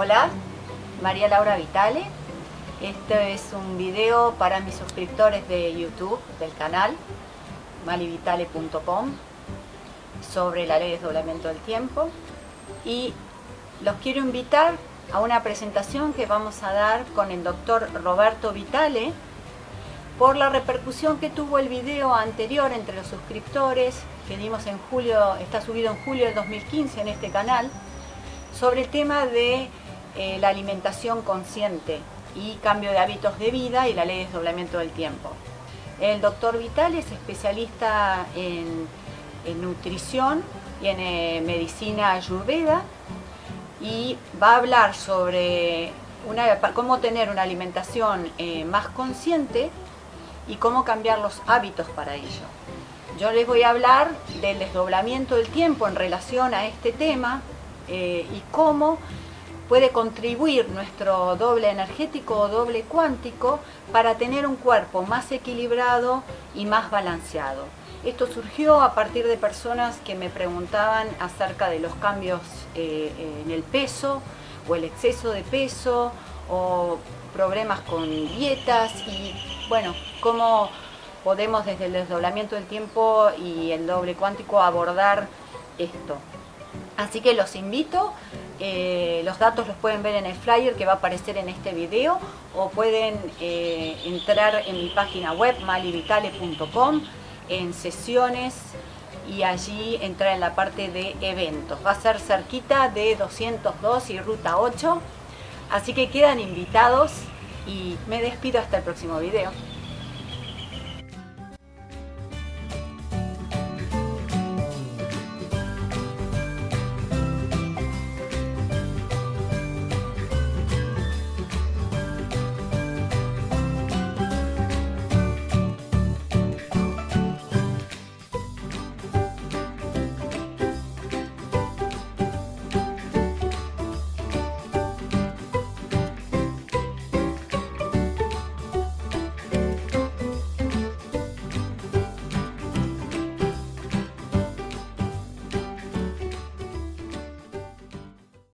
Hola, María Laura Vitale. Este es un video para mis suscriptores de YouTube del canal malivitale.com sobre la ley de desdoblamiento del tiempo y los quiero invitar a una presentación que vamos a dar con el doctor Roberto Vitale por la repercusión que tuvo el video anterior entre los suscriptores que dimos en julio, está subido en julio del 2015 en este canal sobre el tema de eh, la alimentación consciente y cambio de hábitos de vida y la ley de desdoblamiento del tiempo. El doctor Vital es especialista en, nutrición y en eh, medicina ayurveda y va a hablar sobre cómo tener una alimentación eh, más consciente y cómo cambiar los hábitos para ello. Yo les voy a hablar del desdoblamiento del tiempo en relación a este tema y cómo puede contribuir nuestro doble energético o doble cuántico para tener un cuerpo más equilibrado y más balanceado. Esto surgió a partir de personas que me preguntaban acerca de los cambios eh, en el peso o el exceso de peso o problemas con dietas y bueno, cómo podemos desde el desdoblamiento del tiempo y el doble cuántico abordar esto. Así que los invito eh, los datos los pueden ver en el flyer que va a aparecer en este video o pueden eh, entrar en mi página web malivitale.com en sesiones y allí entrar en la parte de eventos. Va a ser cerquita de 202 y ruta 8, así que quedan invitados y me despido hasta el próximo video.